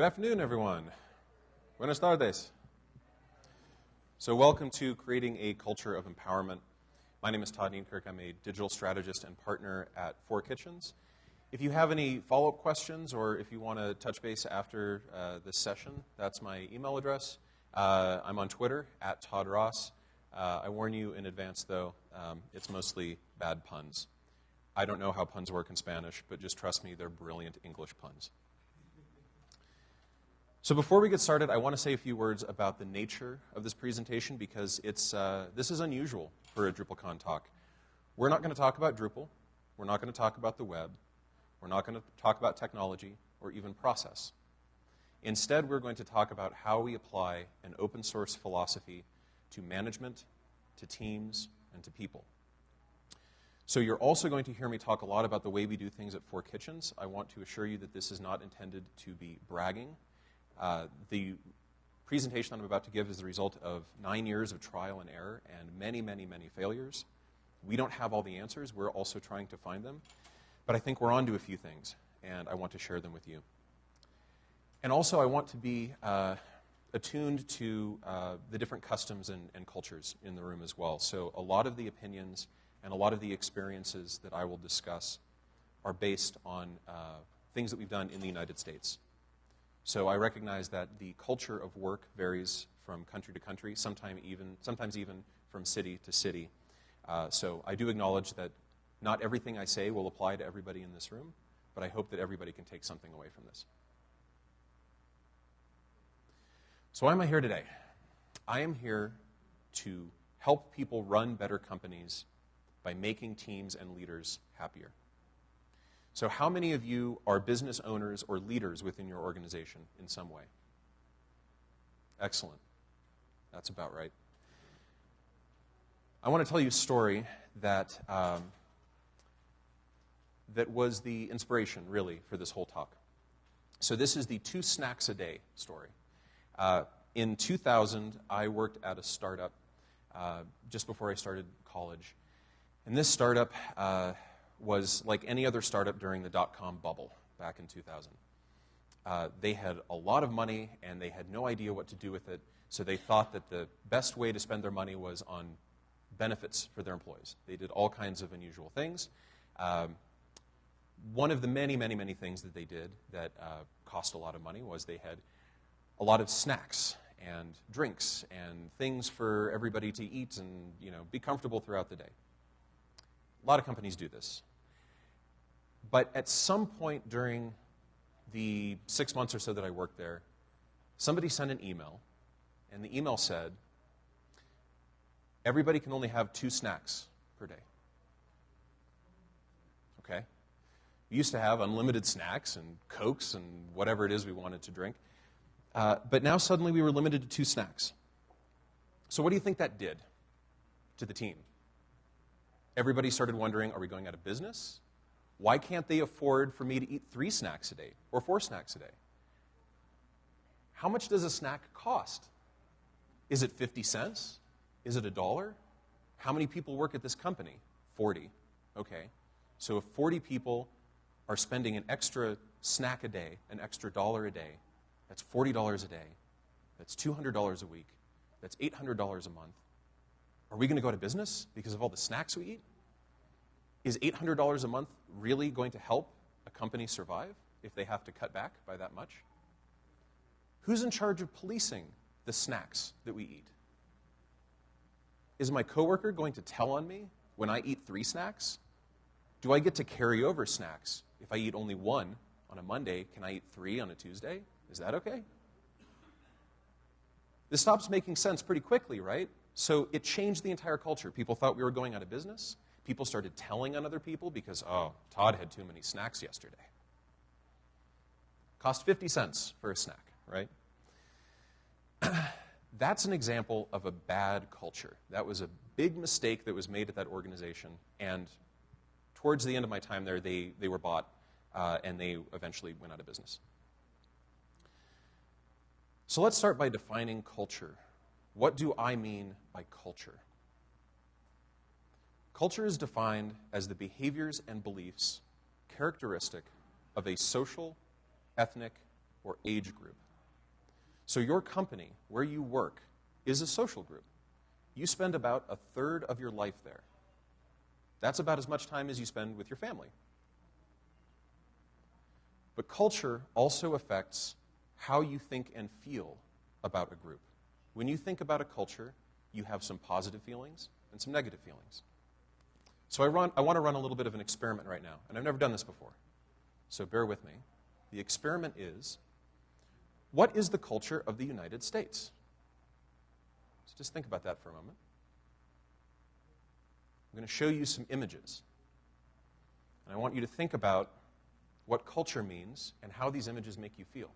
Good afternoon, everyone. Buenas tardes. So, welcome to Creating a Culture of Empowerment. My name is Todd Nienkerk. I'm a digital strategist and partner at Four Kitchens. If you have any follow up questions or if you want to touch base after uh, this session, that's my email address. Uh, I'm on Twitter at Todd Ross. Uh, I warn you in advance, though, um, it's mostly bad puns. I don't know how puns work in Spanish, but just trust me, they're brilliant English puns. So before we get started, I want to say a few words about the nature of this presentation because it's, uh, this is unusual for a DrupalCon talk. We're not going to talk about Drupal. We're not going to talk about the web. We're not going to talk about technology or even process. Instead, we're going to talk about how we apply an open source philosophy to management, to teams, and to people. So you're also going to hear me talk a lot about the way we do things at Four Kitchens. I want to assure you that this is not intended to be bragging uh, the presentation I'm about to give is the result of nine years of trial and error and many, many, many failures. We don't have all the answers. We're also trying to find them. But I think we're on to a few things, and I want to share them with you. And also, I want to be uh, attuned to uh, the different customs and, and, cultures in the room as well. So, a lot of the opinions and a lot of the experiences that I will discuss are based on uh, things that we've done in the United States. So I recognize that the culture of work varies from country to country, sometimes even, sometimes even from city to city. Uh, so I do acknowledge that not everything I say will apply to everybody in this room, but I hope that everybody can take something away from this. So why am I here today? I am here to help people run better companies by making teams and leaders happier. So, how many of you are business owners or leaders within your organization in some way? Excellent. That's about right. I want to tell you a story that, um, that was the inspiration, really, for this whole talk. So, this is the two snacks a day story. Uh, in 2000, I worked at a startup uh, just before I started college. And this startup, uh, was like any other startup during the dot com bubble back in 2000. Uh, they had a lot of money and they had no idea what to do with it, so they thought that the best way to spend their money was on benefits for their employees. They did all kinds of unusual things. Um, one of the many, many, many things that they did that uh, cost a lot of money was they had a lot of snacks and drinks and things for everybody to eat and you know be comfortable throughout the day. A lot of companies do this. But at some point during the six months or so that I worked there, somebody sent an email, and the email said, Everybody can only have two snacks per day. Okay? We used to have unlimited snacks and Cokes and whatever it is we wanted to drink. Uh, but now suddenly we were limited to two snacks. So, what do you think that did to the team? Everybody started wondering are we going out of business? Why can't they afford for me to eat three snacks a day or four snacks a day? How much does a snack cost? Is it 50 cents? Is it a dollar? How many people work at this company? 40. Okay. So if 40 people are spending an extra snack a day, an extra dollar a day, that's $40 a day. That's $200 a week. That's $800 a month. Are we going to go out of business because of all the snacks we eat? Is $800 a month really going to help a company survive if they have to cut back by that much? Who's in charge of policing the snacks that we eat? Is my coworker going to tell on me when I eat three snacks? Do I get to carry over snacks? If I eat only one on a Monday, can I eat three on a Tuesday? Is that okay? This stops making sense pretty quickly, right? So it changed the entire culture. People thought we were going out of business. People started telling on other people because, oh, Todd had too many snacks yesterday. Cost 50 cents for a snack, right? That's an example of a bad culture. That was a big mistake that was made at that organization. And towards the end of my time there, they, they were bought uh, and they eventually went out of business. So let's start by defining culture. What do I mean by culture? Culture is defined as the behaviors and beliefs characteristic of a social, ethnic, or age group. So, your company, where you work, is a social group. You spend about a third of your life there. That's about as much time as you spend with your family. But culture also affects how you think and feel about a group. When you think about a culture, you have some positive feelings and some negative feelings. So I, run, I want to run a little bit of an experiment right now, and I've never done this before. So bear with me. The experiment is what is the culture of the United States? So just think about that for a moment. I'm going to show you some images. And I want you to think about what culture means and how these images make you feel.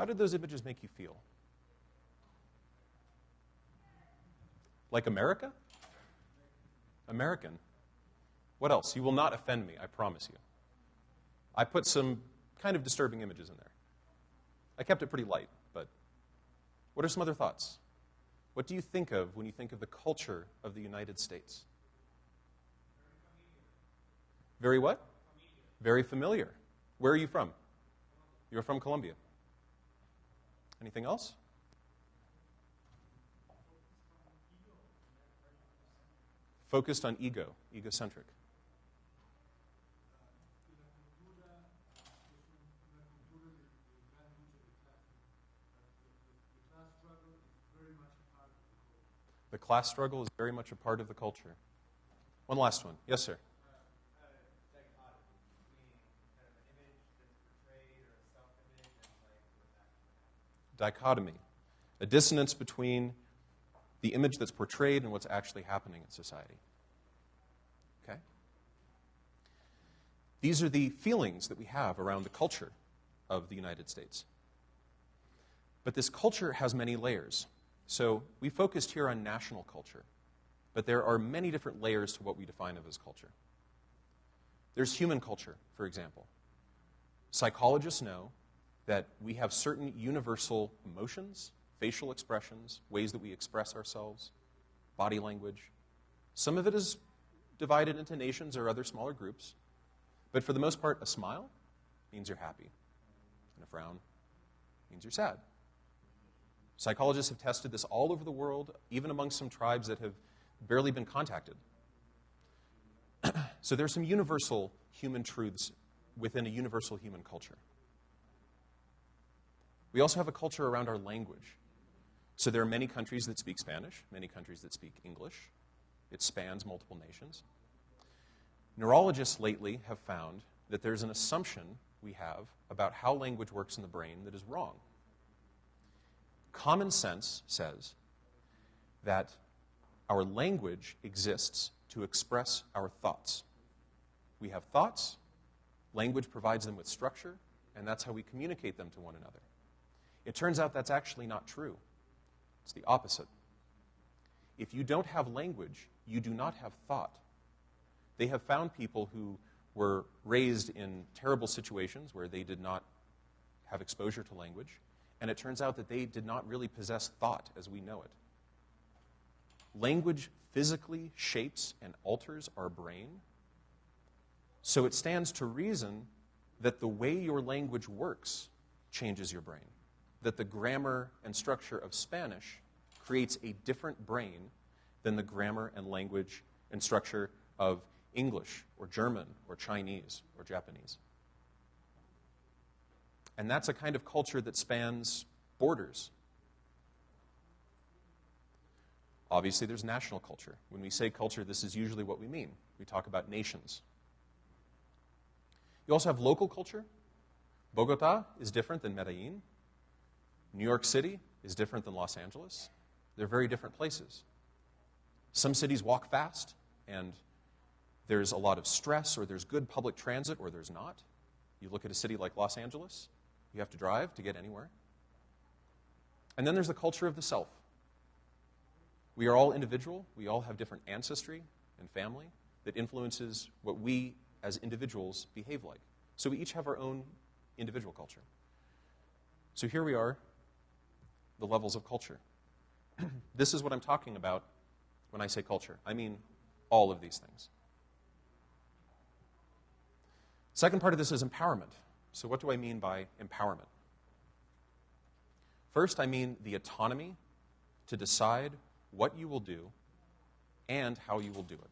How did those images make you feel? Like America? American. What else? You will not offend me, I promise you. I put some kind of disturbing images in there. I kept it pretty light, but what are some other thoughts? What do you think of when you think of the culture of the United States? Very what? Very familiar. Where are you from? You're from Colombia. Anything else? Focused on ego, egocentric. The class struggle is very much a part of the culture. One last one. Yes, sir. Dichotomy, a dissonance between the image that's portrayed and what's actually happening in society. Okay? These are the feelings that we have around the culture of the United States. But this culture has many layers. So we focused here on national culture, but there are many different layers to what we define of as culture. There's human culture, for example. Psychologists know that we have certain universal emotions, facial expressions, ways that we express ourselves, body language. Some of it is divided into nations or other smaller groups. But for the most part, a smile means you're happy, and a frown means you're sad. Psychologists have tested this all over the world, even among some tribes that have barely been contacted. so there's some universal human truths within a universal human culture. We also have a culture around our language. So there are many countries that speak Spanish, many countries that speak English. It spans multiple nations. Neurologists lately have found that there's an assumption we have about how language works in the brain that is wrong. Common sense says that our language exists to express our thoughts. We have thoughts, language provides them with structure, and that's how we communicate them to one another. It turns out that's actually not true. It's the opposite. If you don't have language, you do not have thought. They have found people who were raised in terrible situations where they did not have exposure to language, and it turns out that they did not really possess thought as we know it. Language physically shapes and alters our brain, so it stands to reason that the way your language works changes your brain that the grammar and structure of Spanish creates a different brain than the grammar and language and structure of English or German or Chinese or Japanese. And that's a kind of culture that spans borders. Obviously, there's national culture. When we say culture, this is usually what we mean. We talk about nations. You also have local culture. Bogota is different than Medellin. New York City is different than Los Angeles. They're very different places. Some cities walk fast, and there's a lot of stress, or there's good public transit, or there's not. You look at a city like Los Angeles, you have to drive to get anywhere. And then there's the culture of the self. We are all individual, we all have different ancestry and family that influences what we as individuals behave like. So we each have our own individual culture. So here we are, the levels of culture. this is what I'm talking about when I say culture. I mean all of these things. Second part of this is empowerment. So, what do I mean by empowerment? First, I mean the autonomy to decide what you will do and how you will do it.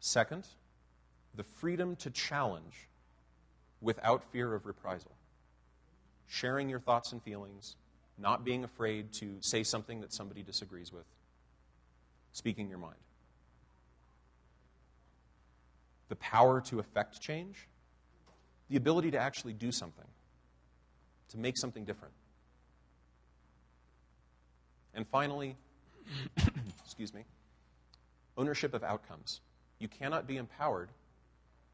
Second, the freedom to challenge without fear of reprisal. Sharing your thoughts and feelings, not being afraid to say something that somebody disagrees with, speaking your mind. The power to affect change, the ability to actually do something, to make something different. And finally, excuse me, ownership of outcomes. You cannot be empowered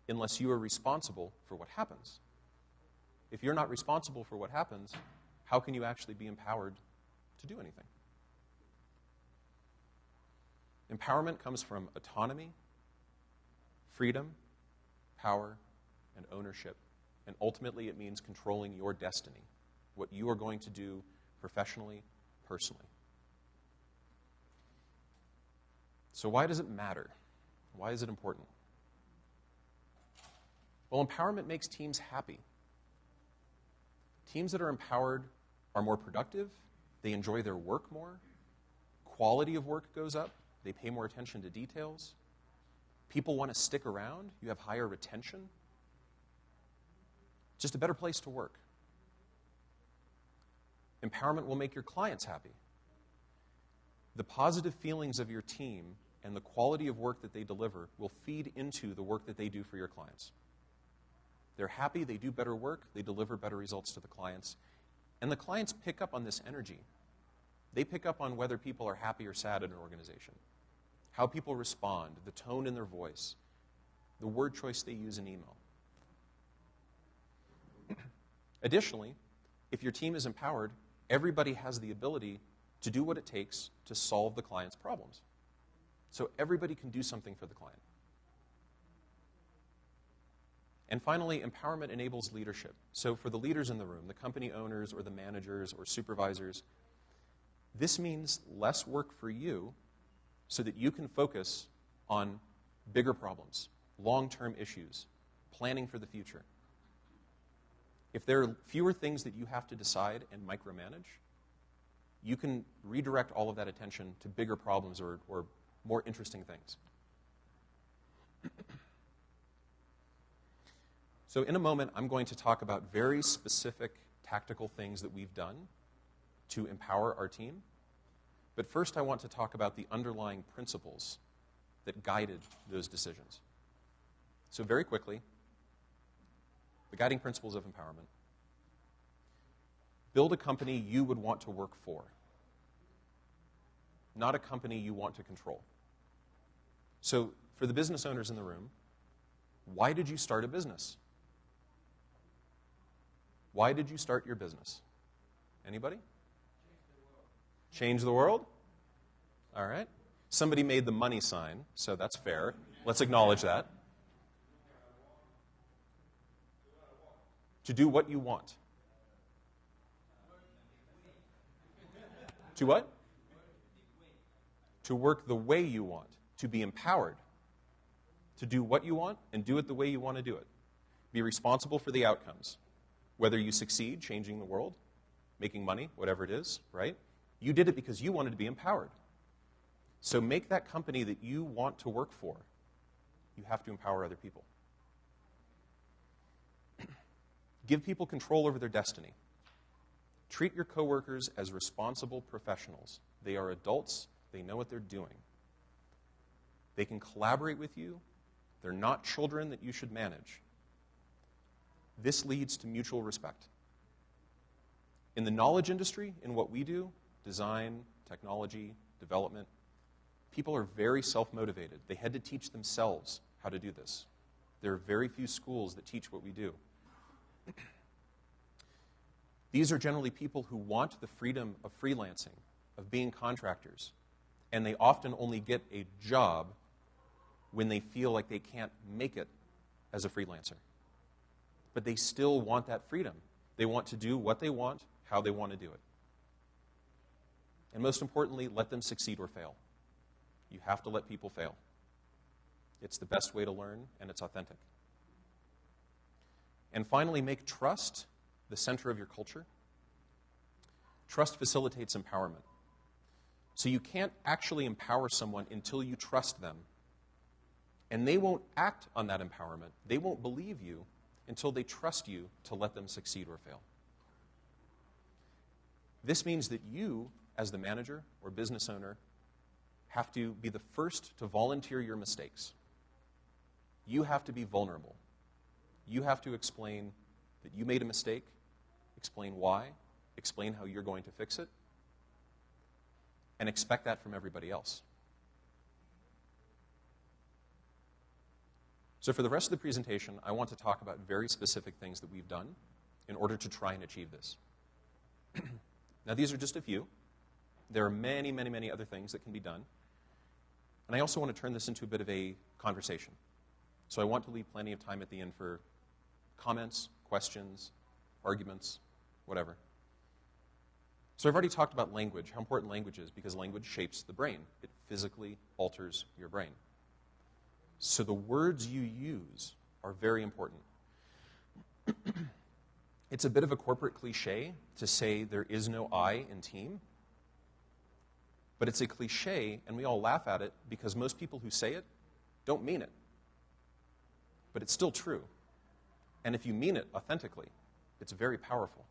unless you are responsible for what happens. If you're not responsible for what happens, how can you actually be empowered to do anything? Empowerment comes from autonomy, freedom, power, and ownership. And ultimately, it means controlling your destiny, what you are going to do professionally, personally. So, why does it matter? Why is it important? Well, empowerment makes teams happy. Teams that are empowered are more productive, they enjoy their work more, quality of work goes up, they pay more attention to details, people want to stick around, you have higher retention. Just a better place to work. Empowerment will make your clients happy. The positive feelings of your team and the quality of work that they deliver will feed into the work that they do for your clients. They're happy, they do better work, they deliver better results to the clients. And the clients pick up on this energy. They pick up on whether people are happy or sad in an organization, how people respond, the tone in their voice, the word choice they use in email. Additionally, if your team is empowered, everybody has the ability to do what it takes to solve the client's problems. So everybody can do something for the client. And finally, empowerment enables leadership. So, for the leaders in the room, the company owners or the managers or supervisors, this means less work for you so that you can focus on bigger problems, long term issues, planning for the future. If there are fewer things that you have to decide and micromanage, you can redirect all of that attention to bigger problems or, or more interesting things. So, in a moment, I'm going to talk about very specific tactical things that we've done to empower our team. But first, I want to talk about the underlying principles that guided those decisions. So, very quickly, the guiding principles of empowerment build a company you would want to work for, not a company you want to control. So, for the business owners in the room, why did you start a business? Why did you start your business? Anybody? Change the world? All right. Somebody made the money sign, so that's fair. Let's acknowledge that. To do what you want. To what? To work the way you want. To be empowered. To do what you want and do it the way you want to do it. Be responsible for the outcomes. Whether you succeed changing the world, making money, whatever it is, right? You did it because you wanted to be empowered. So make that company that you want to work for. You have to empower other people. Give people control over their destiny. Treat your coworkers as responsible professionals. They are adults, they know what they're doing. They can collaborate with you, they're not children that you should manage. This leads to mutual respect. In the knowledge industry, in what we do, design, technology, development, people are very self motivated. They had to teach themselves how to do this. There are very few schools that teach what we do. These are generally people who want the freedom of freelancing, of being contractors, and they often only get a job when they feel like they can't make it as a freelancer. But they still want that freedom. They want to do what they want, how they want to do it. And most importantly, let them succeed or fail. You have to let people fail. It's the best way to learn, and it's authentic. And finally, make trust the center of your culture. Trust facilitates empowerment. So you can't actually empower someone until you trust them. And they won't act on that empowerment. They won't believe you until they trust you to let them succeed or fail. This means that you, as the manager or business owner, have to be the first to volunteer your mistakes. You have to be vulnerable. You have to explain that you made a mistake, explain why, explain how you're going to fix it, and expect that from everybody else. So, for the rest of the presentation, I want to talk about very specific things that we've done in order to try and achieve this. now, these are just a few. There are many, many, many other things that can be done. And I also want to turn this into a bit of a conversation. So I want to leave plenty of time at the end for comments, questions, arguments, whatever. So I've already talked about language, how important language is, because language shapes the brain. It physically alters your brain. So the words you use are very important. it's a bit of a corporate cliche to say there is no I in team, but it's a cliche, and we all laugh at it because most people who say it don't mean it. But it's still true. And if you mean it authentically, it's very powerful.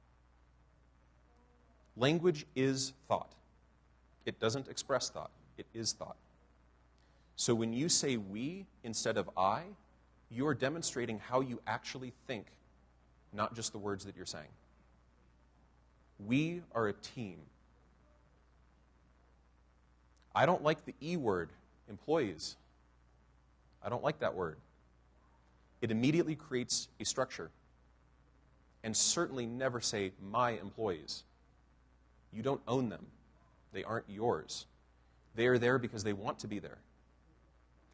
Language is thought. It doesn't express thought, it is thought. So when you say we instead of I, you are demonstrating how you actually think, not just the words that you're saying. We are a team. I don't like the E word, employees. I don't like that word. It immediately creates a structure. And certainly never say, my employees. You don't own them, they aren't yours. They are there because they want to be there.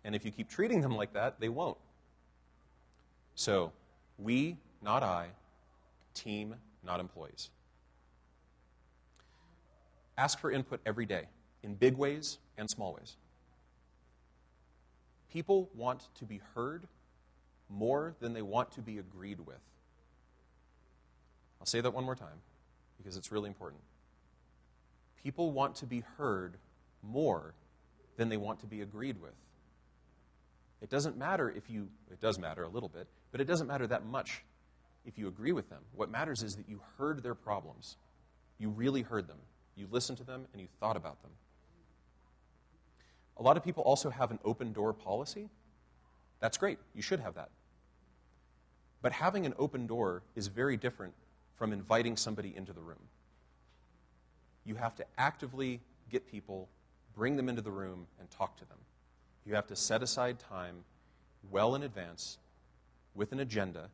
And if you keep treating them like that, they won't. So, we, not I, team, not employees. Ask for input every day in big ways and small ways. People want to be heard more than they want to be agreed with. I'll say that one more time because it's really important. People want to be heard more than they want to be agreed with. It doesn't matter if you, it does matter a little bit, but it doesn't matter that much if you agree with them. What matters is that you heard their problems. You really heard them. You listened to them and you thought about them. A lot of people also have an open door policy. That's great. You should have that. But having an open door is very different from inviting somebody into the room. You have to actively get people, bring them into the room, and talk to them. You have to set aside time well in advance with an agenda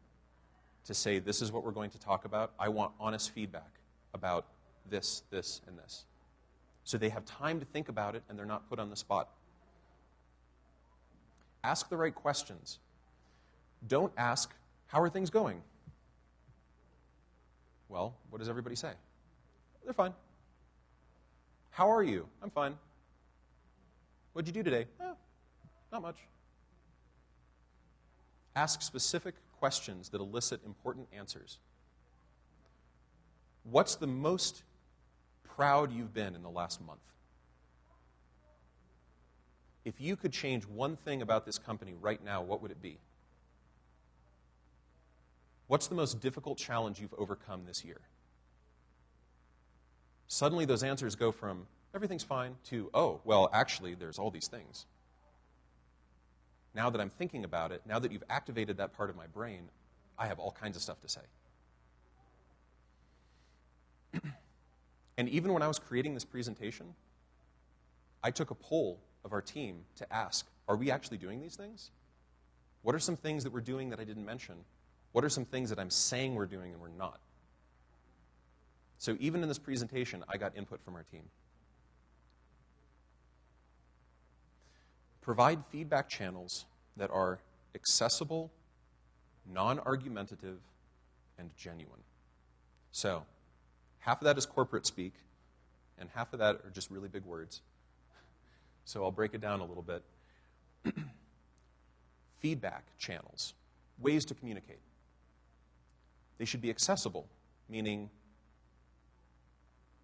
to say, This is what we're going to talk about. I want honest feedback about this, this, and this so they have time to think about it and they're not put on the spot. Ask the right questions. Don't ask, How are things going? Well, what does everybody say? They're fine. How are you? I'm fine. What'd you do today? Eh, not much. Ask specific questions that elicit important answers. What's the most proud you've been in the last month. If you could change one thing about this company right now, what would it be? What's the most difficult challenge you've overcome this year? suddenly those answers go from everything's fine to, oh, well, actually, there's all these things. Now that I'm thinking about it, now that you've activated that part of my brain, I have all kinds of stuff to say. and even when I was creating this presentation, I took a poll of our team to ask are we actually doing these things? What are some things that we're doing that I didn't mention? What are some things that I'm saying we're doing and we're not? So even in this presentation, I got input from our team. Provide feedback channels that are accessible, non argumentative, and genuine. So, half of that is corporate speak, and half of that are just really big words. So, I'll break it down a little bit. feedback channels, ways to communicate. They should be accessible, meaning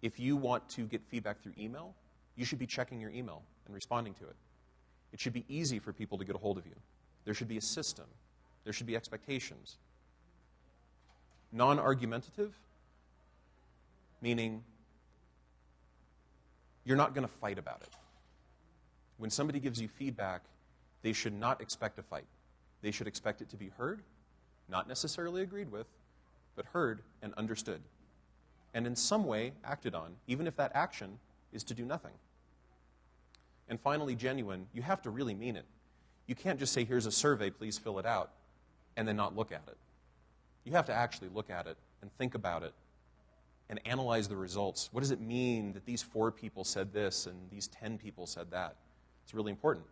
if you want to get feedback through email, you should be checking your email and responding to it. It should be easy for people to get a hold of you. There should be a system, there should be expectations. Non argumentative, meaning you're not going to fight about it. When somebody gives you feedback, they should not expect a fight. They should expect it to be heard, not necessarily agreed with, but heard and understood. And in some way acted on, even if that action is to do nothing. And finally, genuine, you have to really mean it. You can't just say, here's a survey, please fill it out, and then not look at it. You have to actually look at it and think about it and analyze the results. What does it mean that these four people said this and these 10 people said that? It's really important.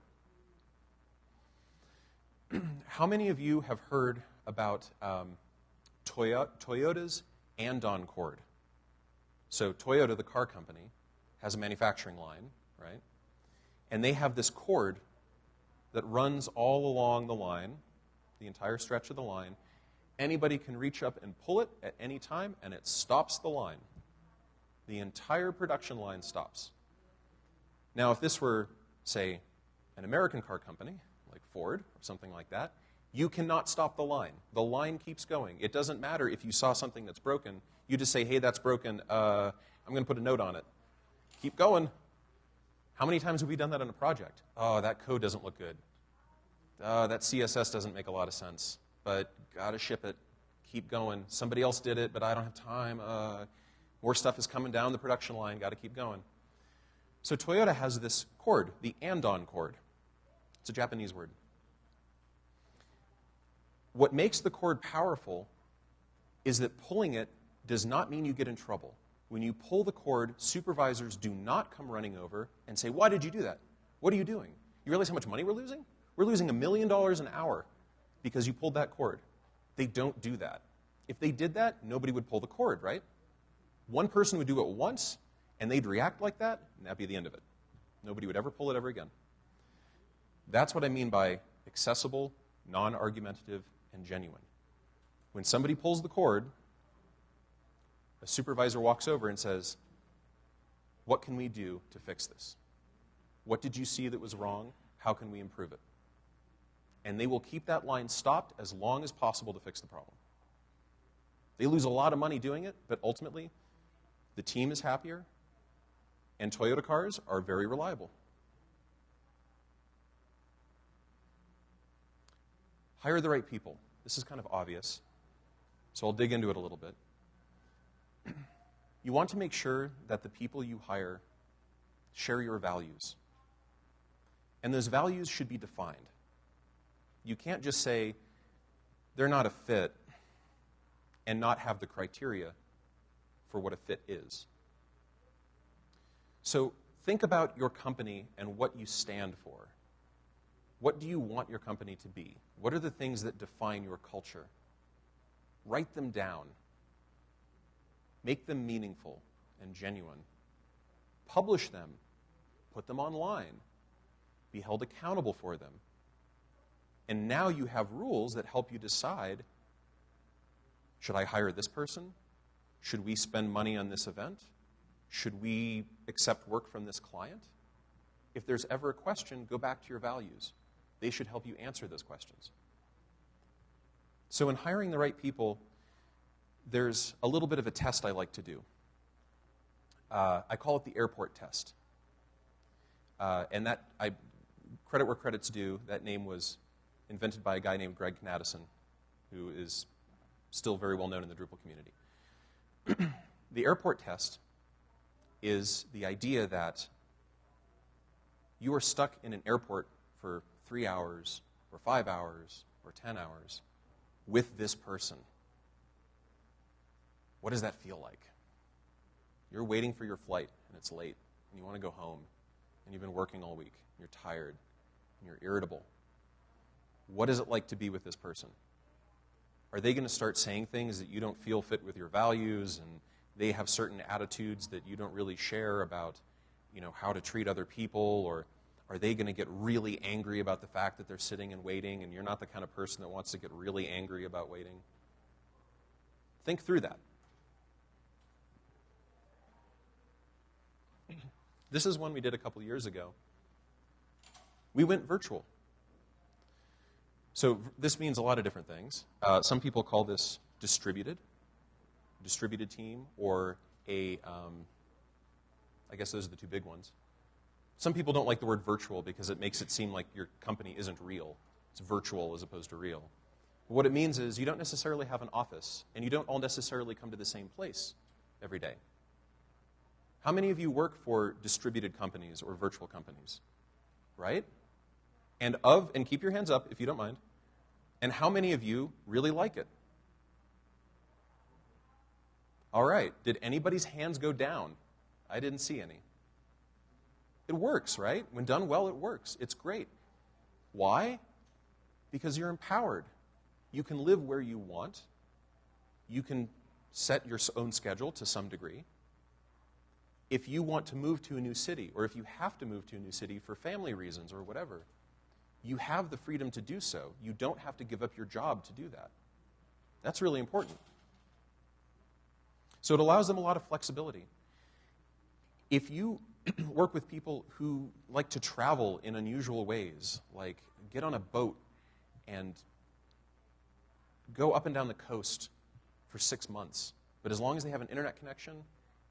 How many of you have heard about um, Toyota, Toyota's Andon cord? So, Toyota, the car company, has a manufacturing line, right? And they have this cord that runs all along the line, the entire stretch of the line. Anybody can reach up and pull it at any time, and it stops the line. The entire production line stops. Now, if this were, say, an American car company, like Ford or something like that, you cannot stop the line. The line keeps going. It doesn't matter if you saw something that's broken. You just say, hey, that's broken. Uh, I'm going to put a note on it. Keep going. How many times have we done that on a project? Oh, that code doesn't look good. Uh, that CSS doesn't make a lot of sense, but gotta ship it. Keep going. Somebody else did it, but I don't have time. Uh, more stuff is coming down the production line. Gotta keep going. So Toyota has this cord, the Andon cord. It's a Japanese word. What makes the cord powerful is that pulling it does not mean you get in trouble when you pull the cord, supervisors do not come running over and say, Why did you do that? What are you doing? You realize how much money we're losing? We're losing a million dollars an hour because you pulled that cord. They don't do that. If they did that, nobody would pull the cord, right? One person would do it once, and they'd react like that, and that'd be the end of it. Nobody would ever pull it ever again. That's what I mean by accessible, non argumentative, and genuine. When somebody pulls the cord, a supervisor walks over and says, What can we do to fix this? What did you see that was wrong? How can we improve it? And they will keep that line stopped as long as possible to fix the problem. They lose a lot of money doing it, but ultimately, the team is happier, and Toyota cars are very reliable. Hire the right people. This is kind of obvious, so I'll dig into it a little bit you want to make sure that the people you hire share your values. And those values should be defined. You can't just say, they're not a fit, and not have the criteria for what a fit is. So think about your company and what you stand for. What do you want your company to be? What are the things that define your culture? Write them down Make them meaningful and genuine. Publish them. Put them online. Be held accountable for them. And now you have rules that help you decide should I hire this person? Should we spend money on this event? Should we accept work from this client? If there's ever a question, go back to your values. They should help you answer those questions. So, in hiring the right people, there's a little bit of a test I like to do. Uh, I call it the airport test. Uh, and that, I, credit where credit's due, that name was invented by a guy named Greg Knaddison, who is still very well known in the Drupal community. the airport test is the idea that you are stuck in an airport for three hours, or five hours, or 10 hours with this person. What does that feel like? You're waiting for your flight, and it's late, and you want to go home, and you've been working all week, and you're tired, and you're irritable. What is it like to be with this person? Are they going to start saying things that you don't feel fit with your values, and they have certain attitudes that you don't really share about, you know, how to treat other people, or are they going to get really angry about the fact that they're sitting and waiting, and you're not the kind of person that wants to get really angry about waiting? Think through that. This is one we did a couple years ago. We went virtual. So this means a lot of different things. Uh, some people call this distributed, distributed team, or a. Um, I guess those are the two big ones. Some people don't like the word virtual because it makes it seem like your company isn't real. It's virtual as opposed to real. But what it means is you don't necessarily have an office, and you don't all necessarily come to the same place every day. How many of you work for distributed companies or virtual companies? Right? And of, and keep your hands up if you don't mind, and how many of you really like it? All right. Did anybody's hands go down? I didn't see any. It works, right? When done well, it works. It's great. Why? Because you're empowered. You can live where you want. You can set your own schedule to some degree. If you want to move to a new city, or if you have to move to a new city for family reasons or whatever, you have the freedom to do so. You don't have to give up your job to do that. That's really important. So it allows them a lot of flexibility. If you work with people who like to travel in unusual ways, like get on a boat and go up and down the coast for six months. But as long as they have an internet connection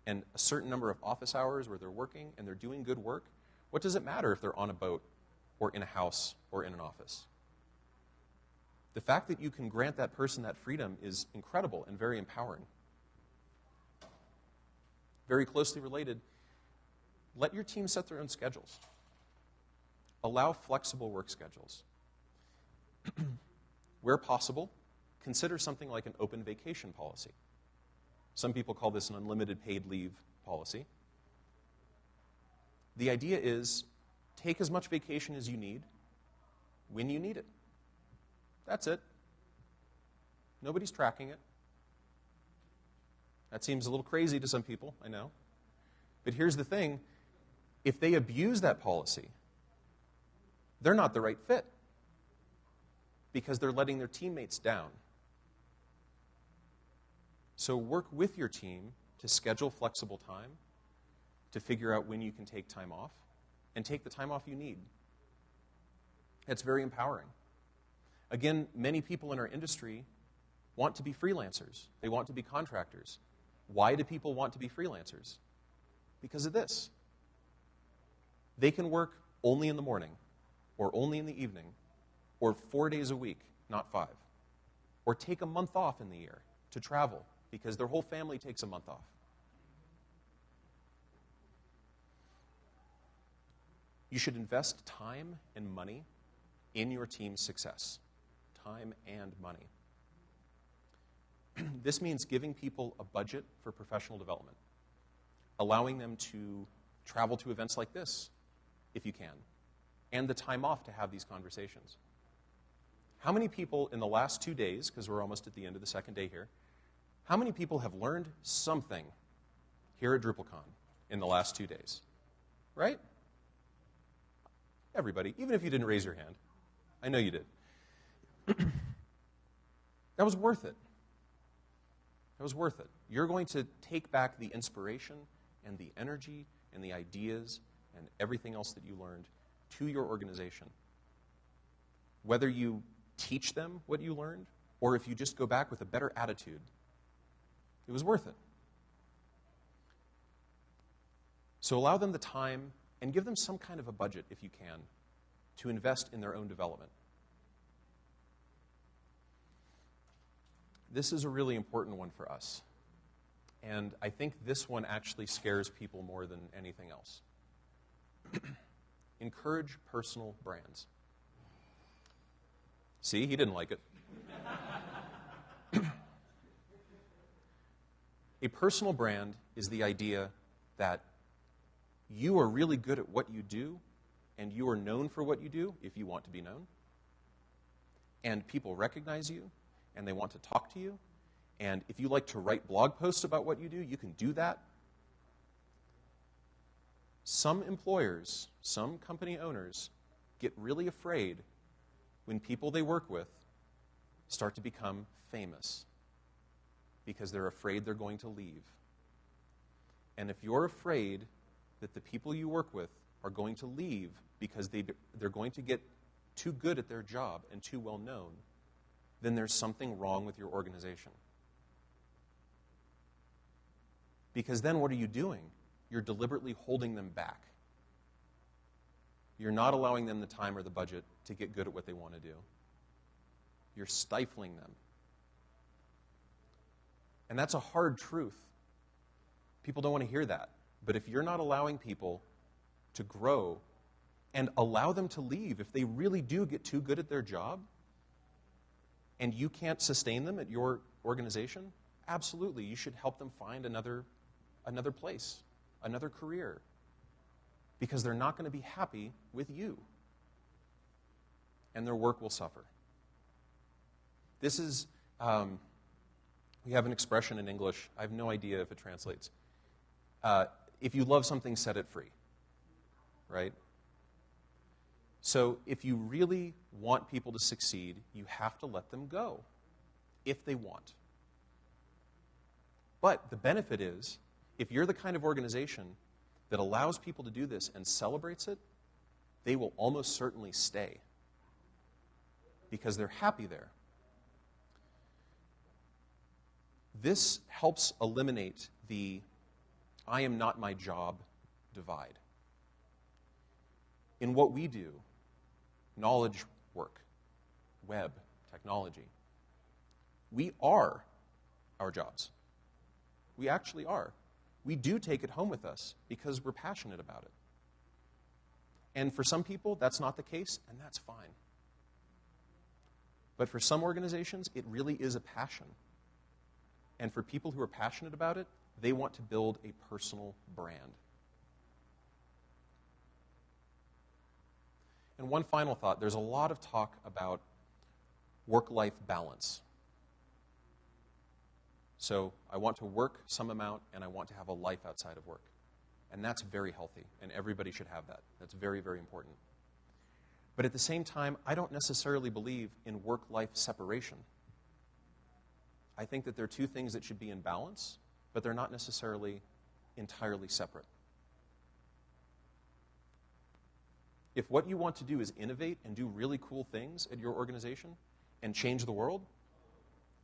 and a certain number of office hours where they're working and they're doing good work, what does it matter if they're on a boat or in a house or in an office? The fact that you can grant that person that freedom is incredible and very empowering. Very closely related let your team set their own schedules. Allow flexible work schedules. Where possible, consider something like an open vacation policy. Some people call this an unlimited paid leave policy. The idea is take as much vacation as you need when you need it. That's it. Nobody's tracking it. That seems a little crazy to some people, I know. But here's the thing if they abuse that policy, they're not the right fit because they're letting their teammates down. So work with your team to schedule flexible time, to figure out when you can take time off, and take the time off you need. It's very empowering. Again, many people in our industry want to be freelancers, they want to be contractors. Why do people want to be freelancers? Because of this. They can work only in the morning, or only in the evening, or four days a week, not five. Or take a month off in the year to travel because their whole family takes a month off. You should invest time and money in your team's success. Time and money. this means giving people a budget for professional development, allowing them to travel to events like this if you can, and the time off to have these conversations. How many people in the last two days, because we're almost at the end of the second day here, how many people have learned something here at DrupalCon in the last two days? Right? Everybody, even if you didn't raise your hand. I know you did. that was worth it. That was worth it. You're going to take back the inspiration and the energy and the ideas and everything else that you learned to your organization. Whether you teach them what you learned, or if you just go back with a better attitude, it was worth it. So allow them the time and give them some kind of a budget, if you can, to invest in their own development. This is a really important one for us. And I think this one actually scares people more than anything else. Encourage personal brands. See, he didn't like it. A personal brand is the idea that you are really good at what you do and you are known for what you do if you want to be known. And people recognize you and they want to talk to you. And if you like to write blog posts about what you do, you can do that. Some employers, some company owners get really afraid when people they work with start to become famous because they're afraid they're going to leave. And if you're afraid that the people you work with are going to leave because they, they're going to get too good at their job and too well known, then there's something wrong with your organization. Because then what are you doing? You're deliberately holding them back. You're not allowing them the time or the budget to get good at what they want to do. You're stifling them. And that's a hard truth. People don't want to hear that. But if you're not allowing people to grow and allow them to leave if they really do get too good at their job and you can't sustain them at your organization, absolutely, you should help them find another, another place, another career, because they're not going to be happy with you and their work will suffer. This is, um, we have an expression in English, I have no idea if it translates. Uh, if you love something, set it free. Right? So if you really want people to succeed, you have to let them go if they want. But the benefit is, if you're the kind of organization that allows people to do this and celebrates it, they will almost certainly stay because they're happy there. This helps eliminate the I am not my job divide. In what we do, knowledge work, web, technology, we are our jobs. We actually are. We do take it home with us because we're passionate about it. And for some people, that's not the case, and that's fine. But for some organizations, it really is a passion. And for people who are passionate about it, they want to build a personal brand. And one final thought there's a lot of talk about work life balance. So I want to work some amount and I want to have a life outside of work. And that's very healthy, and everybody should have that. That's very, very important. But at the same time, I don't necessarily believe in work life separation. I think that there are two things that should be in balance, but they're not necessarily entirely separate. If what you want to do is innovate and do really cool things at your organization and change the world,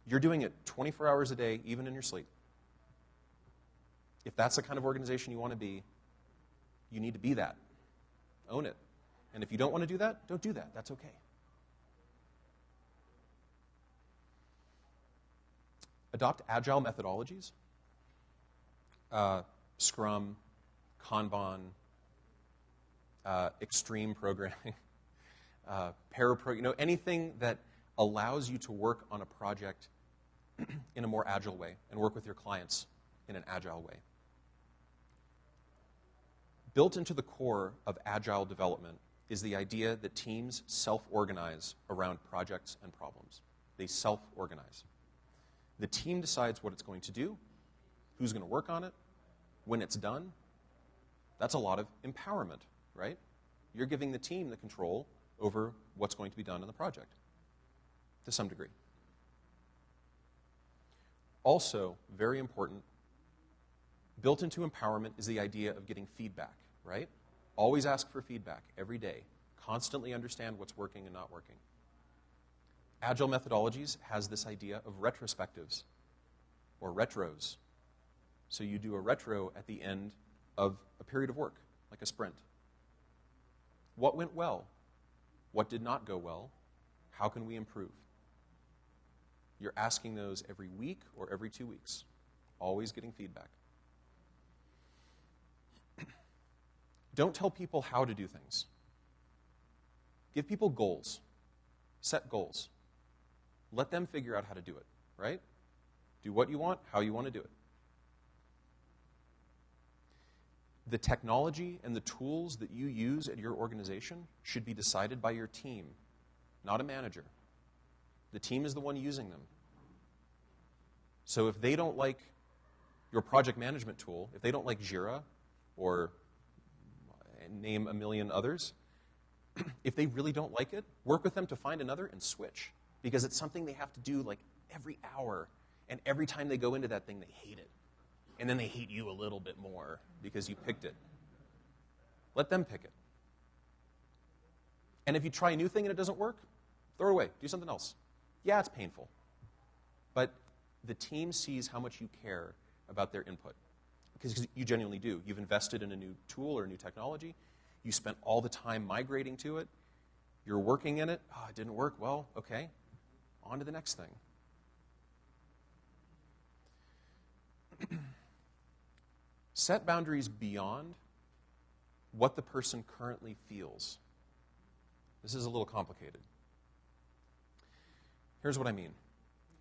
you're doing it 24 hours a day, even in your sleep. If that's the kind of organization you want to be, you need to be that. Own it. And if you don't want to do that, don't do that. That's okay. Adopt agile methodologies uh, Scrum, Kanban, uh, extreme programming, uh, parapro, you know, anything that allows you to work on a project in a more agile way and work with your clients in an agile way. Built into the core of agile development is the idea that teams self organize around projects and problems. They self organize. The team decides what it's going to do, who's going to work on it, when it's done. That's a lot of empowerment, right? You're giving the team the control over what's going to be done in the project to some degree. Also, very important, built into empowerment is the idea of getting feedback, right? Always ask for feedback every day. Constantly understand what's working and not working. Agile methodologies has this idea of retrospectives or retros. So you do a retro at the end of a period of work, like a sprint. What went well? What did not go well? How can we improve? You're asking those every week or every two weeks, always getting feedback. Don't tell people how to do things. Give people goals. Set goals. Let them figure out how to do it, right? Do what you want, how you want to do it. The technology and the tools that you use at your organization should be decided by your team, not a manager. The team is the one using them. So if they don't like your project management tool, if they don't like Jira or name a million others, if they really don't like it, work with them to find another and switch. Because it's something they have to do like every hour. And every time they go into that thing, they hate it. And then they hate you a little bit more because you picked it. Let them pick it. And if you try a new thing and it doesn't work, throw it away. Do something else. Yeah, it's painful. But the team sees how much you care about their input because you genuinely do. You've invested in a new tool or a new technology. You spent all the time migrating to it. You're working in it. Oh, it didn't work. Well, okay. On to the next thing. Set boundaries beyond what the person currently feels. This is a little complicated. Here's what I mean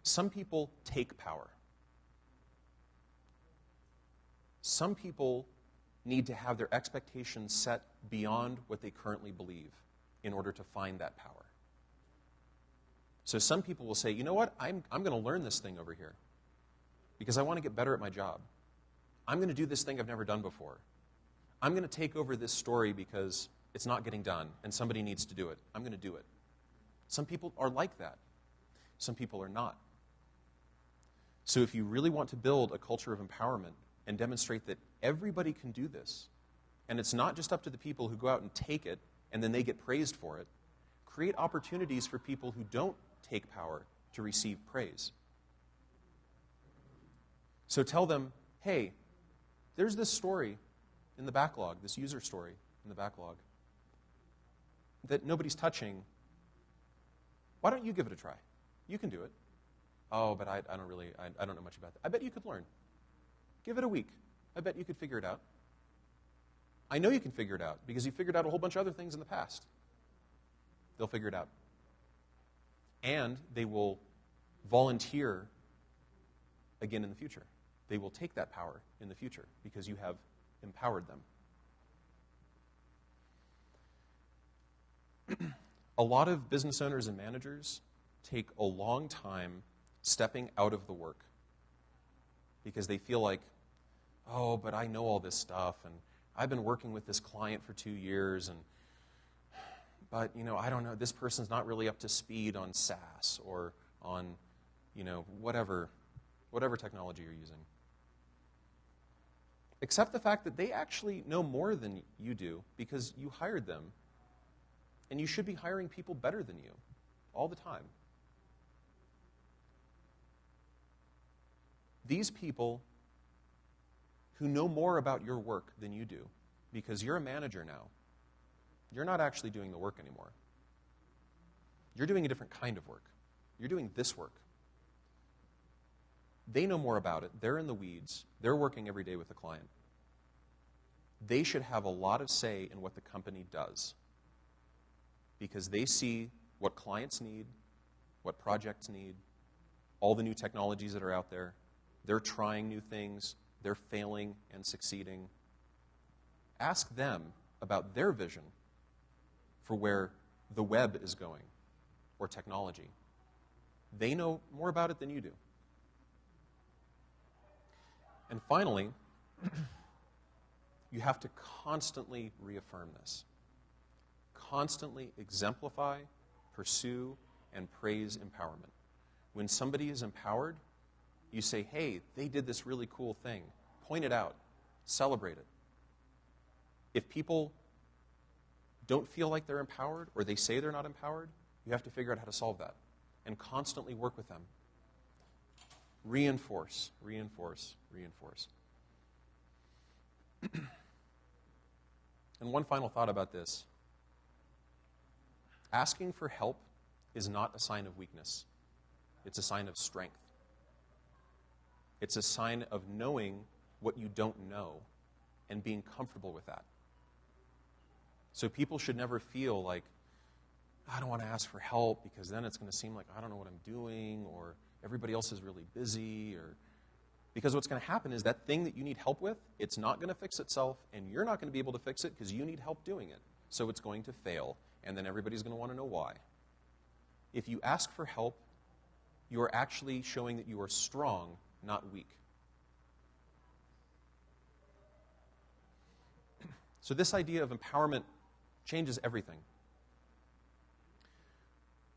some people take power. Some people need to have their expectations set beyond what they currently believe in order to find that power. So some people will say, you know what, I'm, I'm going to learn this thing over here because I want to get better at my job. I'm going to do this thing I've never done before. I'm going to take over this story because it's not getting done and somebody needs to do it. I'm going to do it. Some people are like that, some people are not. So if you really want to build a culture of empowerment, and demonstrate that everybody can do this. And it's not just up to the people who go out and take it and then they get praised for it. Create opportunities for people who don't take power to receive praise. So tell them, hey, there's this story in the backlog, this user story in the backlog, that nobody's touching. Why don't you give it a try? You can do it. Oh, but I, I don't really, I, I don't know much about that. I bet you could learn. Give it a week. I bet you could figure it out. I know you can figure it out because you figured out a whole bunch of other things in the past. They'll figure it out. And they will volunteer again in the future. They will take that power in the future because you have empowered them. a lot of business owners and managers take a long time stepping out of the work because they feel like oh, but I know all this stuff, and I've been working with this client for two years, and but you know, I don't know, this person's not really up to speed on SaaS or on, you know, whatever, whatever technology you're using. Accept the fact that they actually know more than you do because you hired them. And you should be hiring people better than you all the time. These people who know more about your work than you do because you're a manager now. You're not actually doing the work anymore. You're doing a different kind of work. You're doing this work. They know more about it. They're in the weeds. They're working every day with the client. They should have a lot of say in what the company does because they see what clients need, what projects need, all the new technologies that are out there. They're trying new things, they're failing and succeeding. Ask them about their vision for where the web is going or technology. They know more about it than you do. And finally, you have to constantly reaffirm this. Constantly exemplify, pursue, and praise empowerment. When somebody is empowered, you say, hey, they did this really cool thing. Point it out, celebrate it. If people don't feel like they're empowered or they say they're not empowered, you have to figure out how to solve that and constantly work with them. Reinforce, reinforce, reinforce. And one final thought about this asking for help is not a sign of weakness, it's a sign of strength. It's a sign of knowing what you don't know and being comfortable with that. So people should never feel like, I don't want to ask for help because then it's going to seem like I don't know what I'm doing or everybody else is really busy or because what's going to happen is that thing that you need help with, it's not going to fix itself and you're not going to be able to fix it because you need help doing it. So it's going to fail and then everybody's going to want to know why. If you ask for help, you are actually showing that you are strong, not weak. So, this idea of empowerment changes everything.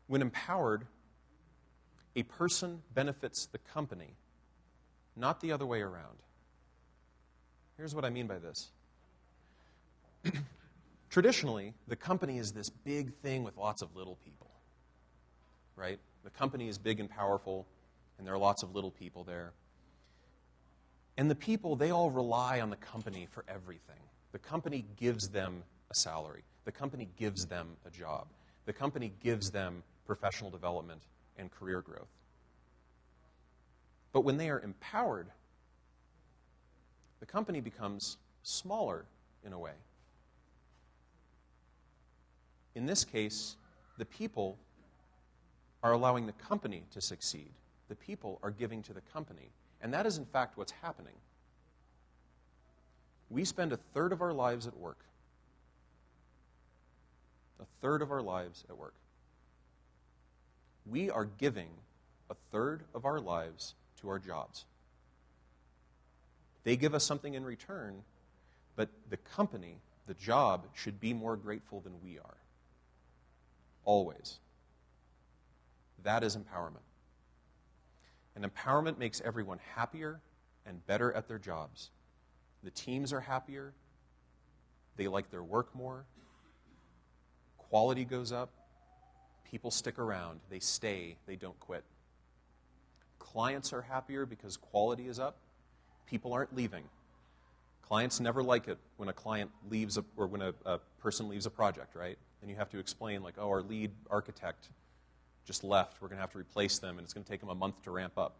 When empowered, a person benefits the company, not the other way around. Here's what I mean by this. Traditionally, the company is this big thing with lots of little people, right? The company is big and powerful, and there are lots of little people there. And the people, they all rely on the company for everything. The company gives them a salary, the company gives them a job, the company gives them professional development and career growth. But when they are empowered, the company becomes smaller in a way. In this case, the people are allowing the company to succeed. The people are giving to the company. And that is, in fact, what's happening. We spend a third of our lives at work. A third of our lives at work. We are giving a third of our lives to our jobs. They give us something in return, but the company, the job, should be more grateful than we are. Always. That is empowerment. And empowerment makes everyone happier and better at their jobs. The teams are happier, they like their work more, quality goes up, people stick around, they stay, they don't quit. Clients are happier because quality is up, people aren't leaving. Clients never like it when a client leaves a, or when a, a person leaves a project, right? And you have to explain, like, oh, our lead architect just left. We're going to have to replace them, and it's going to take them a month to ramp up.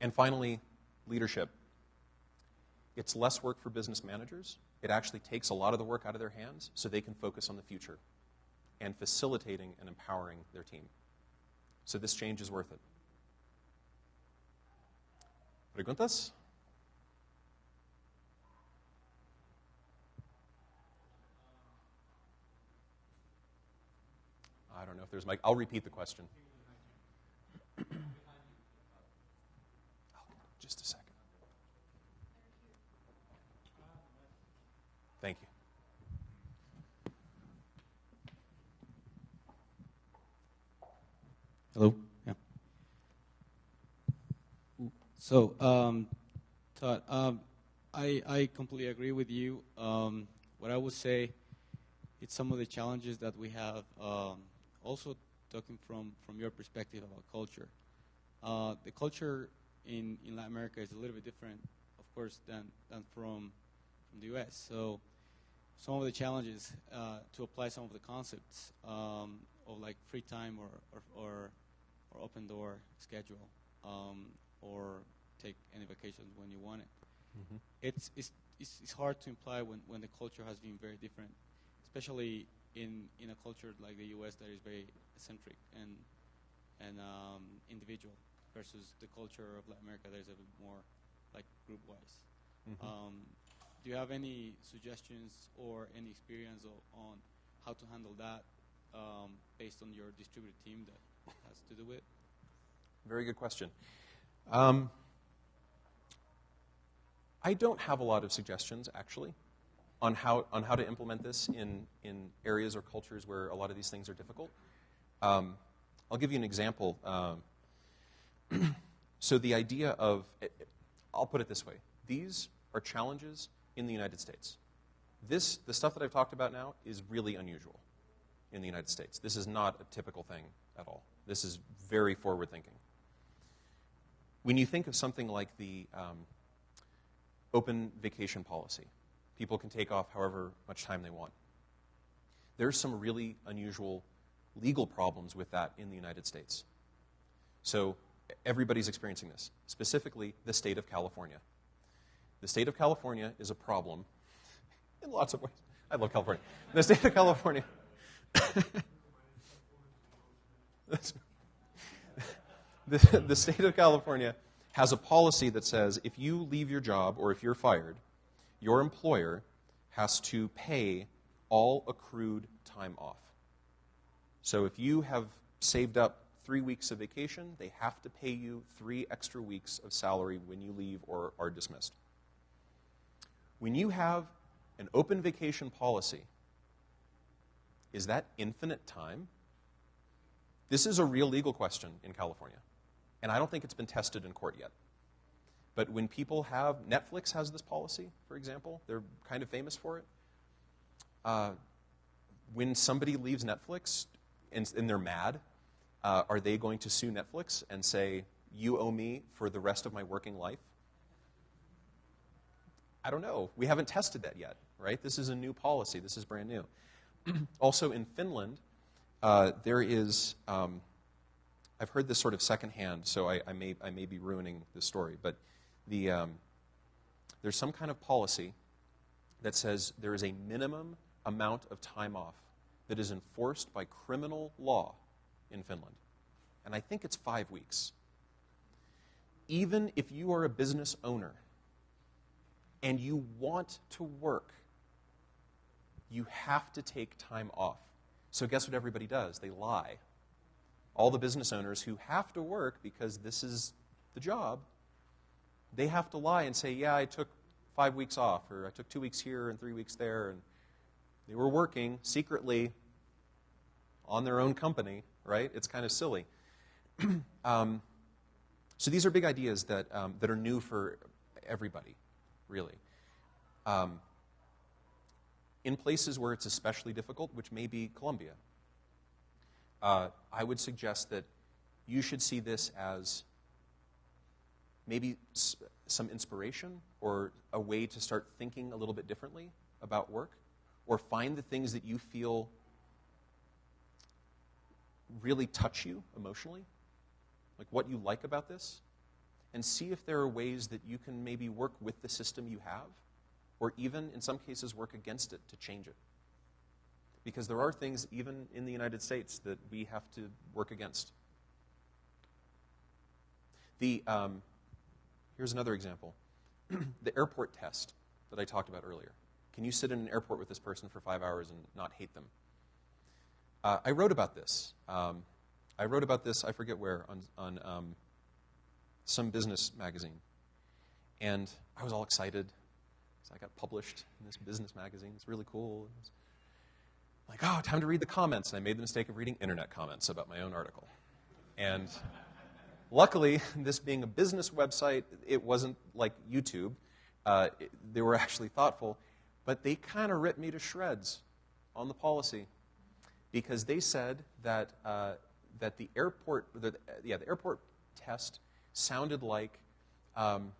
And finally, leadership. It's less work for business managers. It actually takes a lot of the work out of their hands so they can focus on the future and facilitating and empowering their team. So this change is worth it. Preguntas? I don't know if there's mic. I'll repeat the question. Oh, just a second. Thank you. Hello. Yeah. So, um, Todd, um, I I completely agree with you. Um, what I would say, it's some of the challenges that we have. Um, also, talking from from your perspective about culture, uh, the culture in in Latin America is a little bit different, of course, than than from from the U.S. So, some of the challenges uh, to apply some of the concepts um, of like free time or or, or, or open door schedule um, or take any vacations when you want it. Mm-hmm. It's, it's, it's, it's hard to imply when, when the culture has been very different, especially in, in a culture like the U.S. that is very eccentric and, and um, individual versus the culture of Latin America that is a bit more like group-wise. Mm-hmm. Um, do you have any suggestions or any experience o- on how to handle that um, based on your distributed team that has to do? Very good question. Um, I don't have a lot of suggestions, actually, on how, on how to implement this in, in areas or cultures where a lot of these things are difficult. Um, I'll give you an example. Um, so, the idea of, I'll put it this way these are challenges in the United States. This, the stuff that I've talked about now, is really unusual in the United States. This is not a typical thing at all. This is very forward thinking. When you think of something like the um, open vacation policy, People can take off however much time they want. There's some really unusual legal problems with that in the United States. So everybody's experiencing this, specifically the state of California. The state of California is a problem in lots of ways. I love California. The state of California. the, hmm. the state of California has a policy that says if you leave your job or if you're fired, your employer has to pay all accrued time off. So if you have saved up three weeks of vacation, they have to pay you three extra weeks of salary when you leave or are dismissed. When you have an open vacation policy, is that infinite time? This is a real legal question in California, and I don't think it's been tested in court yet. But when people have, Netflix has this policy, for example, they're kind of famous for it. Uh, when somebody leaves Netflix and, and they're mad, uh, are they going to sue Netflix and say, You owe me for the rest of my working life? I don't know. We haven't tested that yet, right? This is a new policy, this is brand new. also, in Finland, uh, there is, um, I've heard this sort of secondhand, so I, I, may, I may be ruining the story, but the, um, there's some kind of policy that says there is a minimum amount of time off that is enforced by criminal law in Finland. And I think it's five weeks. Even if you are a business owner and you want to work, you have to take time off. So, guess what everybody does? They lie. All the business owners who have to work because this is the job, they have to lie and say, Yeah, I took five weeks off, or I took two weeks here and three weeks there. And they were working secretly on their own company, right? It's kind of silly. um, so these are big ideas that, um, that are new for everybody, really. Um, in places where it's especially difficult, which may be Colombia, uh, I would suggest that you should see this as maybe some inspiration or a way to start thinking a little bit differently about work, or find the things that you feel really touch you emotionally, like what you like about this, and see if there are ways that you can maybe work with the system you have, or even in some cases work against it to change it. Because there are things, even in the United States, that we have to work against. The, um, here's another example the airport test that I talked about earlier. Can you sit in an airport with this person for five hours and not hate them? Uh, I wrote about this. Um, I wrote about this, I forget where, on, on um, some business magazine. And I was all excited. I got published in this business magazine. It's really cool. It like, oh, time to read the comments. And I made the mistake of reading internet comments about my own article. And luckily, this being a business website, it wasn't like YouTube. Uh, it, they were actually thoughtful, but they kind of ripped me to shreds on the policy because they said that, uh, that the airport, the, yeah, the airport test sounded like um,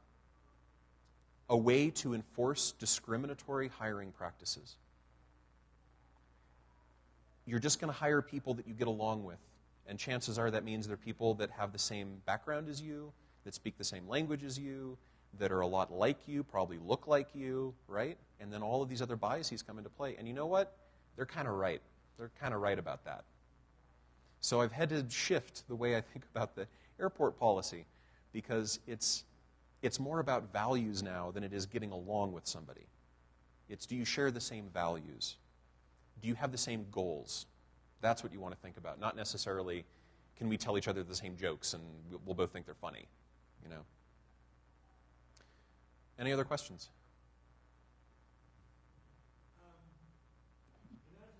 a way to enforce discriminatory hiring practices. You're just going to hire people that you get along with. And chances are that means they're people that have the same background as you, that speak the same language as you, that are a lot like you, probably look like you, right? And then all of these other biases come into play. And you know what? They're kind of right. They're kind of right about that. So I've had to shift the way I think about the airport policy because it's, it's more about values now than it is getting along with somebody. It's do you share the same values? Do you have the same goals? That's what you want to think about, not necessarily can we tell each other the same jokes and we'll both think they're funny, you know. Any other questions?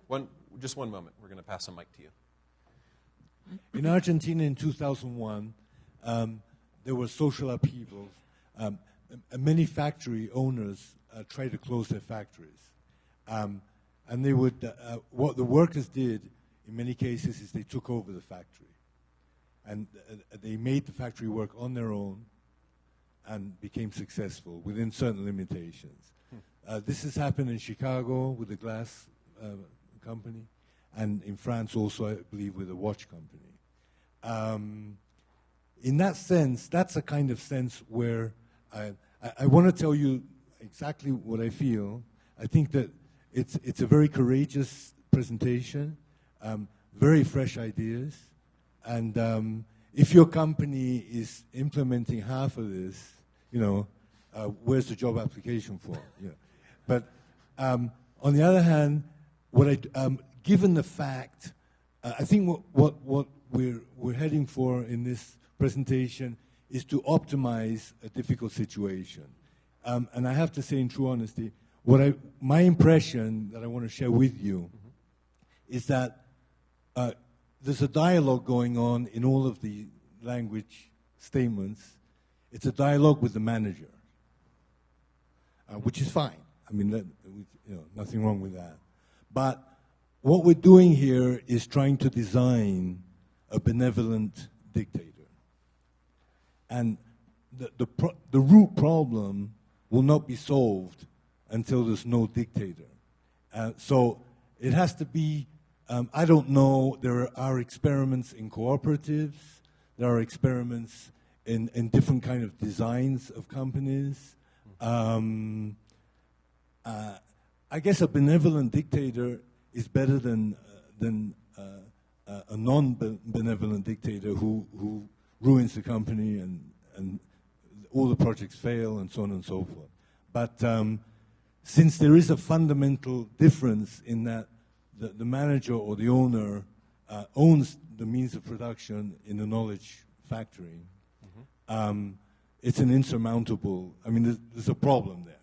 One, just one moment. We're going to pass the mic to you. In Argentina in 2001, um, there were social upheavals. Um, many factory owners uh, tried to close their factories. Um, and they would, uh, what the workers did in many cases is they took over the factory. And uh, they made the factory work on their own and became successful within certain limitations. Hmm. Uh, this has happened in Chicago with the glass uh, company, and in France also, I believe, with a watch company. Um, in that sense, that's a kind of sense where I, I, want to tell you exactly what I feel. I think that it's, it's a very courageous presentation, um, very fresh ideas, and um, if your company is implementing half of this, you know, uh, where's the job application for? Know. But um, on the other hand, what I, um, given the fact, uh, I think what, what, what we're, we're heading for in this presentation is to optimize a difficult situation. Um, and I have to say, in true honesty, what I, my impression that I want to share with you mm-hmm. is that uh, there's a dialogue going on in all of the language statements. It's a dialogue with the manager, uh, which is fine. I mean, that, you know, nothing wrong with that. But what we're doing here is trying to design a benevolent dictator. And the, the, pro- the root problem will not be solved until there's no dictator. Uh, so it has to be, um, I don't know, there are experiments in cooperatives, there are experiments in, in different kind of designs of companies. Um, uh, I guess a benevolent dictator is better than, uh, than uh, uh a non-benevolent dictator who, who ruins the company and, and all the projects fail and so on and so forth. But um, since there is a fundamental difference in that the, the manager or the owner uh, owns the means of production in the knowledge factory, mm-hmm. um, it's an insurmountable, I mean, there's, there's, a problem there.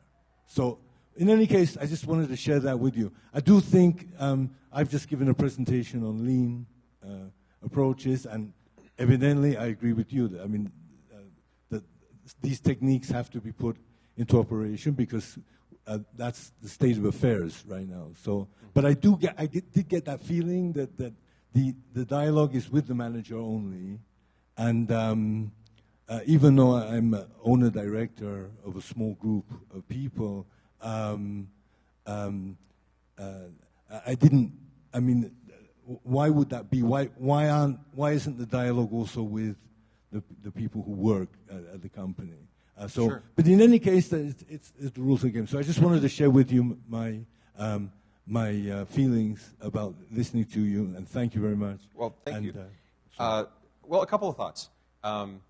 So, in any case, I just wanted to share that with you. I do think um, I've just given a presentation on lean uh, approaches, and evidently I agree with you. That, I mean, uh, that these techniques have to be put into operation because uh, that's the state of affairs right now. So, but I do get, I get, did get that feeling that, that the, the dialogue is with the manager only, and um, uh, even though I'm owner director of a small group of people, um, um, uh, I didn't. I mean, why would that be? Why why aren't why isn't the dialogue also with the the people who work at, at the company? Uh, so, sure. but in any case, it's, it's, it's, the rules of the game. So I just wanted to share with you my um, my uh, feelings about listening to you, and thank you very much. Well, thank and, you. Uh, uh, well, a couple of thoughts. Um,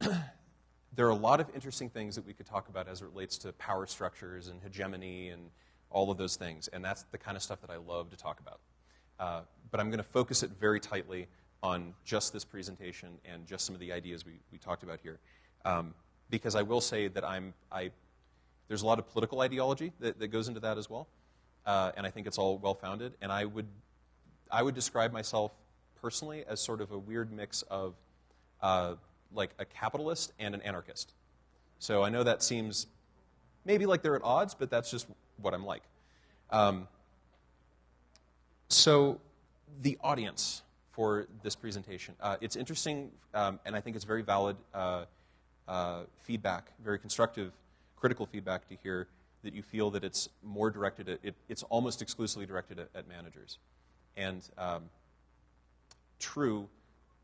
there are a lot of interesting things that we could talk about as it relates to power structures and hegemony and all of those things, and that's the kind of stuff that I love to talk about. Uh, but I'm going to focus it very tightly on just this presentation and just some of the ideas we, we talked about here. Um, because I will say that I'm, I, there's a lot of political ideology that, that goes into that as well, uh, and I think it's all well founded. And I would, I would describe myself personally as sort of a weird mix of uh, like a capitalist and an anarchist. So I know that seems maybe like they're at odds, but that's just what I'm like. Um, so the audience for this presentation, uh, it's interesting, um, and I think it's very valid. Uh, uh, feedback, very constructive, critical feedback to hear that you feel that it's more directed at, it, it's almost exclusively directed at, at managers. And um, true,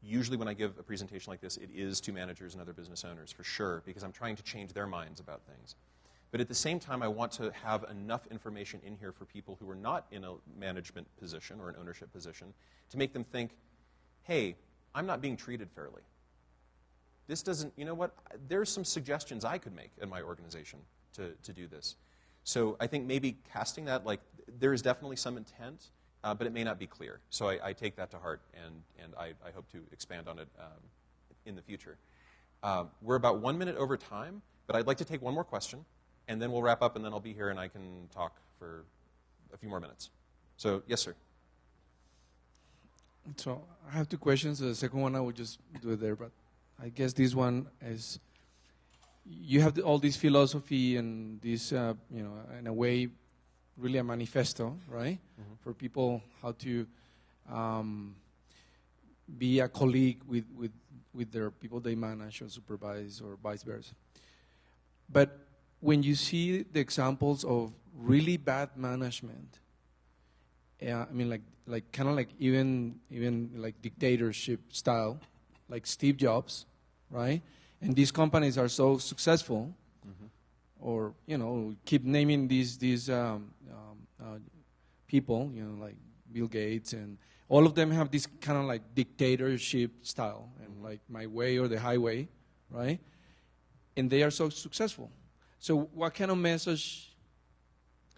usually when I give a presentation like this, it is to managers and other business owners for sure, because I'm trying to change their minds about things. But at the same time, I want to have enough information in here for people who are not in a management position or an ownership position to make them think, hey, I'm not being treated fairly this doesn't, you know what, there's some suggestions I could make in my organization to, to do this. So I think maybe casting that, like, there is definitely some intent, uh, but it may not be clear. So I, I, take that to heart, and, and I, I hope to expand on it um, in the future. Uh, we're about one minute over time, but I'd like to take one more question, and then we'll wrap up, and then I'll be here and I can talk for a few more minutes. So, yes, sir. So I have two questions. The second one I will just do it there, but I guess this one is you have all this philosophy and this, uh, you know, in a way, really a manifesto, right, mm-hmm. for people how to um, be a colleague with, with, with their people they manage or supervise or vice versa. But when you see the examples of really bad management, yeah, I mean, like, like kind of like even even like dictatorship style, like Steve Jobs, right? And these companies are so successful, or you know, keep naming these these um, um, uh, people, you know, like Bill Gates, and all of them have this kind of like dictatorship style, and like my way or the highway, right? And they are so successful. So, what kind of message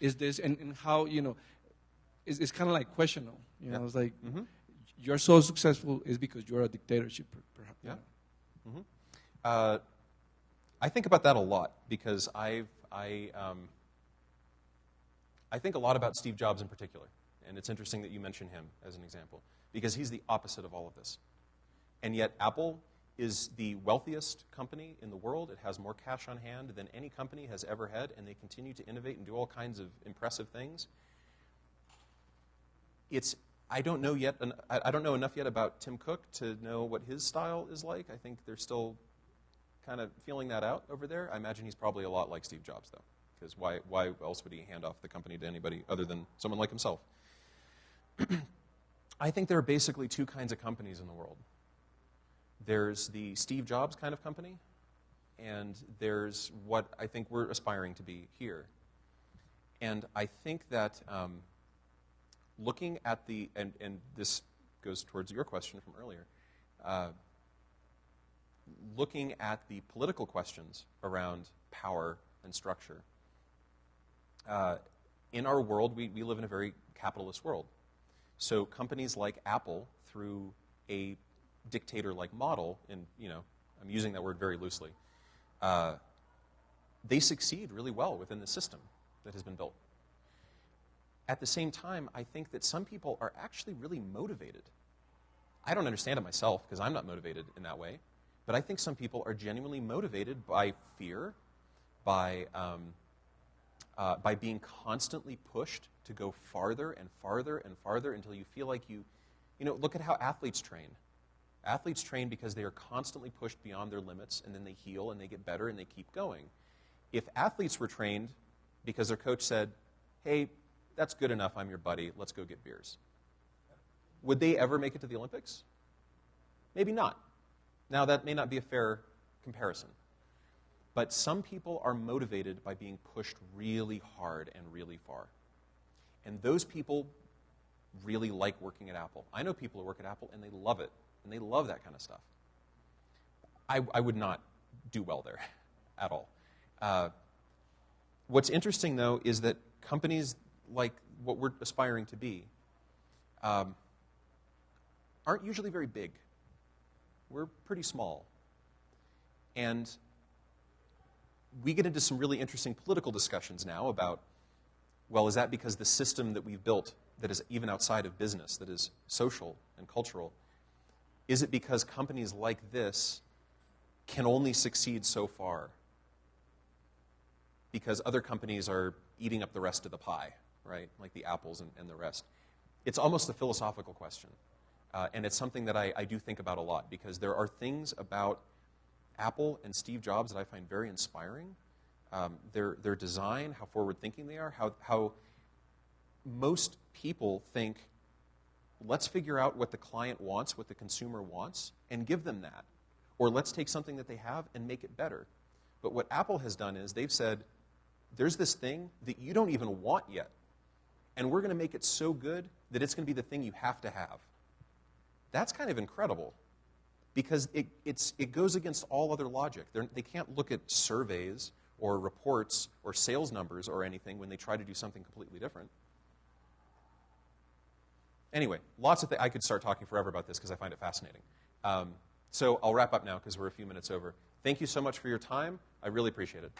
is this, and, and how you know? It's, it's kind of like questionable. You know, Yeah. it's like hmm you're so successful is because you're a dictatorship, per- perhaps. Yeah. Uh, I think about that a lot because I've, I, um, I think a lot about Steve Jobs in particular. And it's interesting that you mention him as an example because he's the opposite of all of this. And yet, Apple is the wealthiest company in the world. It has more cash on hand than any company has ever had, and they continue to innovate and do all kinds of impressive things. It's I don't know yet. I don't know enough yet about Tim Cook to know what his style is like. I think they're still kind of feeling that out over there. I imagine he's probably a lot like Steve Jobs, though, because why why else would he hand off the company to anybody other than someone like himself? I think there are basically two kinds of companies in the world. There's the Steve Jobs kind of company, and there's what I think we're aspiring to be here. And I think that um, looking at the, and, and this goes towards your question from earlier, uh, looking at the political questions around power and structure. Uh, in our world, we, we live in a very capitalist world. So companies like Apple, through a dictator-like model, and you know, I'm using that word very loosely, uh, they succeed really well within the system that has been built. At the same time, I think that some people are actually really motivated. I don't understand it myself because I'm not motivated in that way, but I think some people are genuinely motivated by fear, by um, uh, by being constantly pushed to go farther and farther and farther until you feel like you, you know, look at how athletes train. Athletes train because they are constantly pushed beyond their limits and then they heal and they get better and they keep going. If athletes were trained because their coach said, hey, that's good enough, I'm your buddy, let's go get beers, would they ever make it to the Olympics? Maybe not. Now, that may not be a fair comparison. But some people are motivated by being pushed really hard and really far. And those people really like working at Apple. I know people who work at Apple and they love it, and they love that kind of stuff. I, I would not do well there at all. Uh, what's interesting, though, is that companies like what we're aspiring to be um, aren't usually very big. We're pretty small. And we get into some really interesting political discussions now about well, is that because the system that we've built that is even outside of business, that is social and cultural, is it because companies like this can only succeed so far? Because other companies are eating up the rest of the pie, right? Like the apples and, and the rest. It's almost a philosophical question. Uh, and it's something that I, I do think about a lot because there are things about Apple and Steve Jobs that I find very inspiring. Um, their, their design, how forward thinking they are, how, how most people think, let's figure out what the client wants, what the consumer wants, and give them that. Or let's take something that they have and make it better. But what Apple has done is they've said, there's this thing that you don't even want yet, and we're going to make it so good that it's going to be the thing you have to have. That's kind of incredible because it, it's, it goes against all other logic. They're, they can't look at surveys or reports or sales numbers or anything when they try to do something completely different. Anyway, lots of things. I could start talking forever about this because I find it fascinating. Um, so I'll wrap up now because we're a few minutes over. Thank you so much for your time. I really appreciate it.